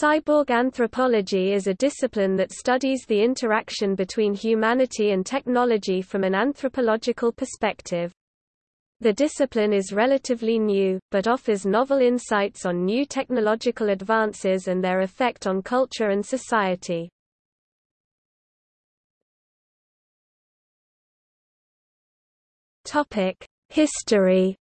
Cyborg anthropology is a discipline that studies the interaction between humanity and technology from an anthropological perspective. The discipline is relatively new, but offers novel insights on new technological advances and their effect on culture and society. History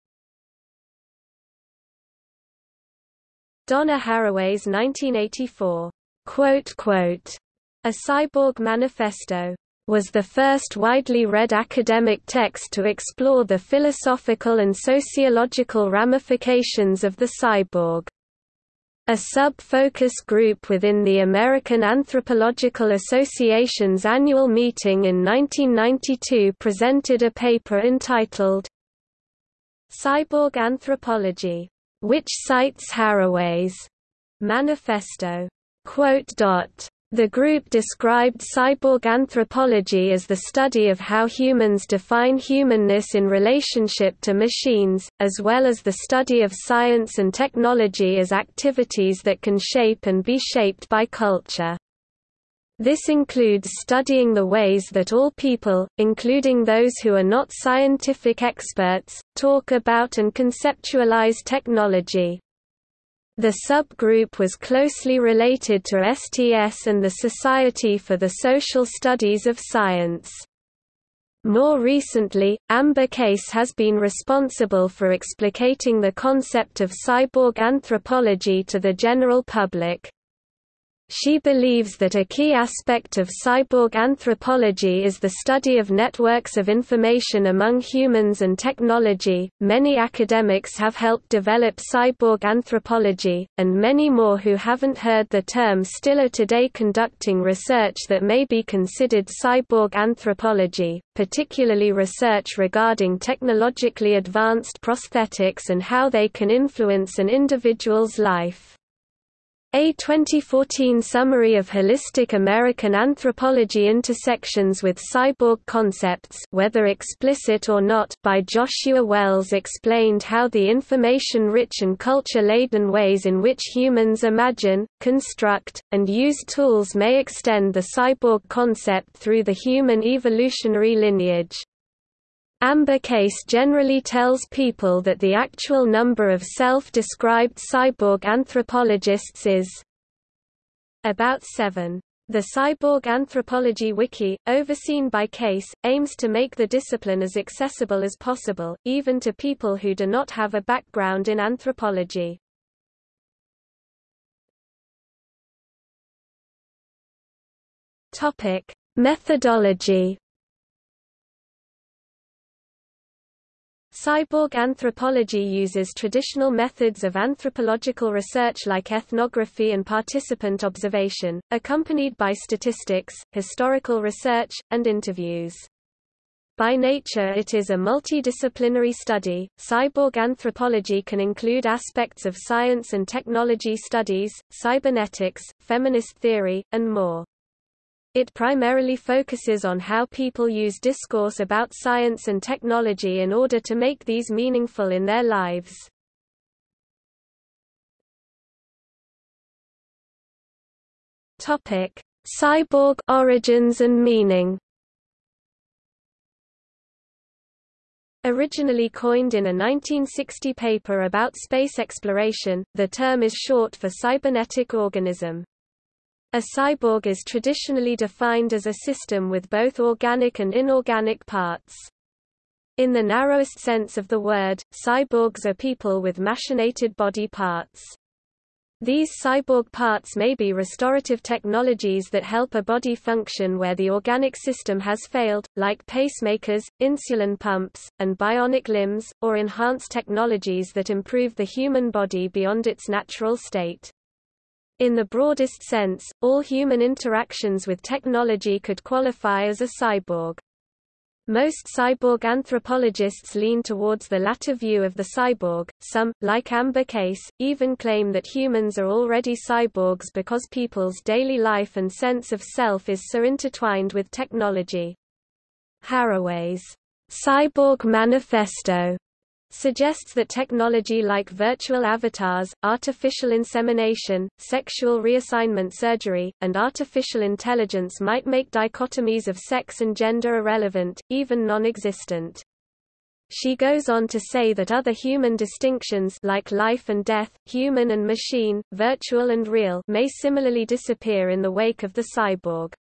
Donna Haraway's 1984, quote, quote, A Cyborg Manifesto, was the first widely read academic text to explore the philosophical and sociological ramifications of the cyborg. A sub-focus group within the American Anthropological Association's annual meeting in 1992 presented a paper entitled Cyborg Anthropology which cites Haraway's manifesto. The group described cyborg anthropology as the study of how humans define humanness in relationship to machines, as well as the study of science and technology as activities that can shape and be shaped by culture. This includes studying the ways that all people, including those who are not scientific experts, talk about and conceptualize technology. The subgroup was closely related to STS and the Society for the Social Studies of Science. More recently, Amber Case has been responsible for explicating the concept of cyborg anthropology to the general public. She believes that a key aspect of cyborg anthropology is the study of networks of information among humans and technology. Many academics have helped develop cyborg anthropology, and many more who haven't heard the term still are today conducting research that may be considered cyborg anthropology, particularly research regarding technologically advanced prosthetics and how they can influence an individual's life. A 2014 summary of holistic American anthropology intersections with cyborg concepts whether explicit or not by Joshua Wells explained how the information-rich and culture-laden ways in which humans imagine, construct, and use tools may extend the cyborg concept through the human evolutionary lineage. Amber Case generally tells people that the actual number of self-described cyborg anthropologists is about seven. The Cyborg Anthropology Wiki, overseen by Case, aims to make the discipline as accessible as possible, even to people who do not have a background in anthropology. Methodology Cyborg anthropology uses traditional methods of anthropological research like ethnography and participant observation, accompanied by statistics, historical research, and interviews. By nature it is a multidisciplinary study. Cyborg anthropology can include aspects of science and technology studies, cybernetics, feminist theory, and more. It primarily focuses on how people use discourse about science and technology in order to make these meaningful in their lives. Topic: Cyborg origins and meaning. Originally coined in a 1960 paper about space exploration, the term is short for cybernetic organism. A cyborg is traditionally defined as a system with both organic and inorganic parts. In the narrowest sense of the word, cyborgs are people with machinated body parts. These cyborg parts may be restorative technologies that help a body function where the organic system has failed, like pacemakers, insulin pumps, and bionic limbs, or enhanced technologies that improve the human body beyond its natural state. In the broadest sense, all human interactions with technology could qualify as a cyborg. Most cyborg anthropologists lean towards the latter view of the cyborg. Some, like Amber Case, even claim that humans are already cyborgs because people's daily life and sense of self is so intertwined with technology. Haraway's Cyborg Manifesto suggests that technology like virtual avatars, artificial insemination, sexual reassignment surgery, and artificial intelligence might make dichotomies of sex and gender irrelevant, even non-existent. She goes on to say that other human distinctions like life and death, human and machine, virtual and real may similarly disappear in the wake of the cyborg.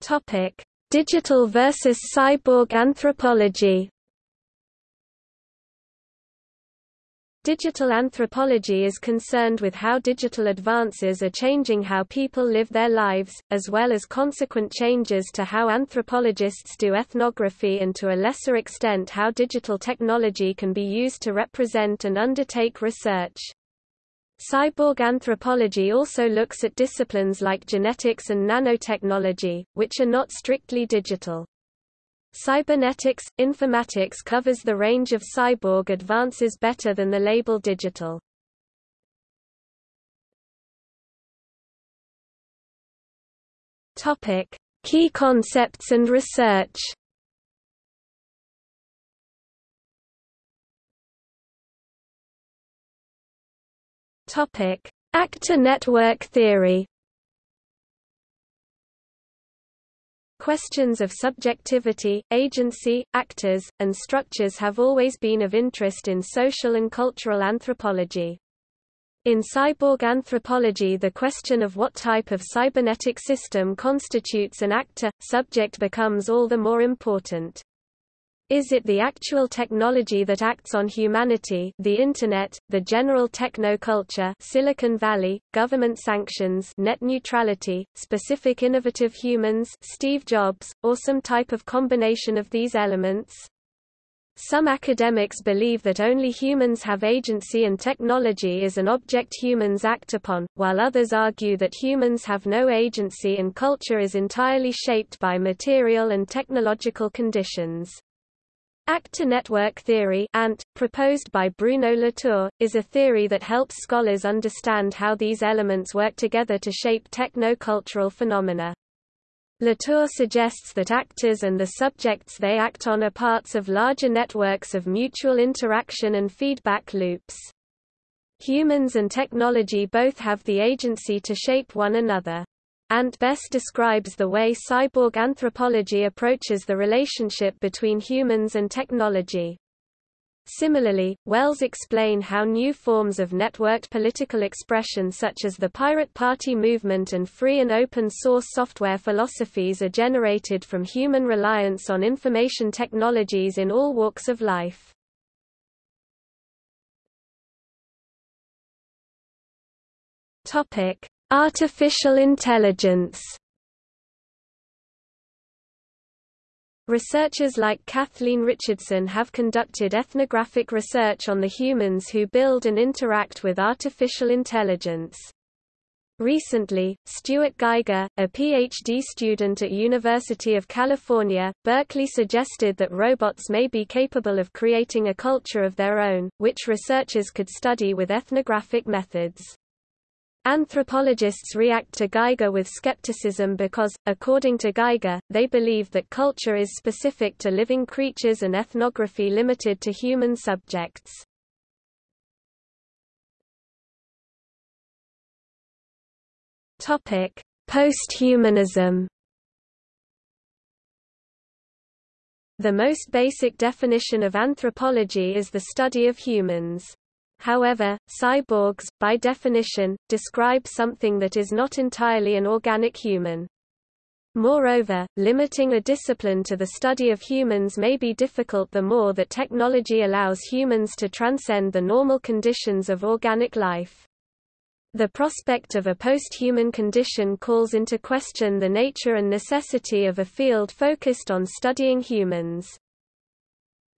Topic: Digital versus cyborg anthropology Digital anthropology is concerned with how digital advances are changing how people live their lives, as well as consequent changes to how anthropologists do ethnography and to a lesser extent how digital technology can be used to represent and undertake research. Cyborg anthropology also looks at disciplines like genetics and nanotechnology, which are not strictly digital. Cybernetics, informatics covers the range of cyborg advances better than the label digital. Topic: Key concepts and research. Topic: Actor network theory. Questions of subjectivity, agency, actors, and structures have always been of interest in social and cultural anthropology. In cyborg anthropology the question of what type of cybernetic system constitutes an actor-subject becomes all the more important. Is it the actual technology that acts on humanity the Internet, the general techno-culture Silicon Valley, government sanctions net neutrality, specific innovative humans Steve Jobs, or some type of combination of these elements? Some academics believe that only humans have agency and technology is an object humans act upon, while others argue that humans have no agency and culture is entirely shaped by material and technological conditions. Actor network theory ANT, proposed by Bruno Latour, is a theory that helps scholars understand how these elements work together to shape techno-cultural phenomena. Latour suggests that actors and the subjects they act on are parts of larger networks of mutual interaction and feedback loops. Humans and technology both have the agency to shape one another. Ant best describes the way cyborg anthropology approaches the relationship between humans and technology. Similarly, Wells explain how new forms of networked political expression such as the Pirate Party movement and free and open source software philosophies are generated from human reliance on information technologies in all walks of life. Topic: Artificial intelligence Researchers like Kathleen Richardson have conducted ethnographic research on the humans who build and interact with artificial intelligence. Recently, Stuart Geiger, a PhD student at University of California, Berkeley suggested that robots may be capable of creating a culture of their own, which researchers could study with ethnographic methods. Anthropologists react to Geiger with skepticism because, according to Geiger, they believe that culture is specific to living creatures and ethnography limited to human subjects. Posthumanism The most basic definition of anthropology is the study of humans. However, cyborgs, by definition, describe something that is not entirely an organic human. Moreover, limiting a discipline to the study of humans may be difficult the more that technology allows humans to transcend the normal conditions of organic life. The prospect of a post-human condition calls into question the nature and necessity of a field focused on studying humans.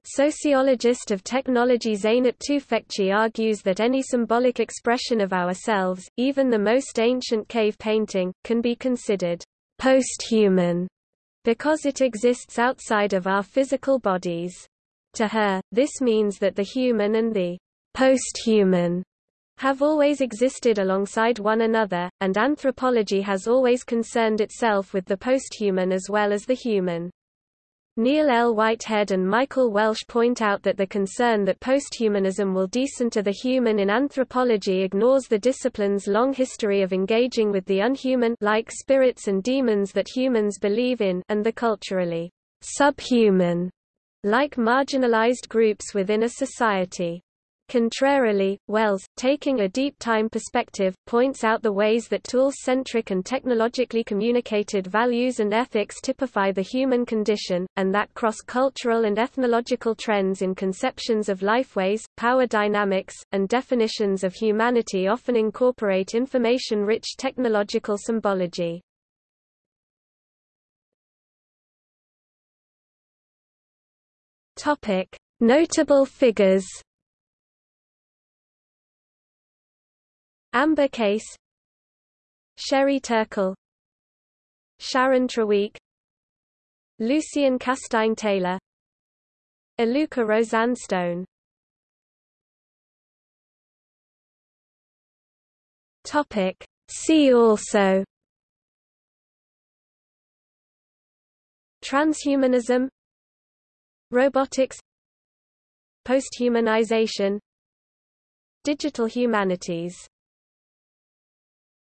Sociologist of technology Zeynep Tufekci argues that any symbolic expression of ourselves, even the most ancient cave painting, can be considered post-human because it exists outside of our physical bodies. To her, this means that the human and the post-human have always existed alongside one another, and anthropology has always concerned itself with the post-human as well as the human. Neil L. Whitehead and Michael Wesch point out that the concern that posthumanism will decenter the human in anthropology ignores the discipline's long history of engaging with the unhuman like spirits and demons that humans believe in and the culturally subhuman like marginalized groups within a society. Contrarily, Wells, taking a deep time perspective, points out the ways that tool-centric and technologically communicated values and ethics typify the human condition, and that cross-cultural and ethnological trends in conceptions of lifeways, power dynamics, and definitions of humanity often incorporate information-rich technological symbology. Notable figures Amber Case Sherry Turkle Sharon Traweek Lucian Castine Taylor Allucquère Rosanne Stone. Topic. See also. Transhumanism. Robotics. Posthumanization. Digital humanities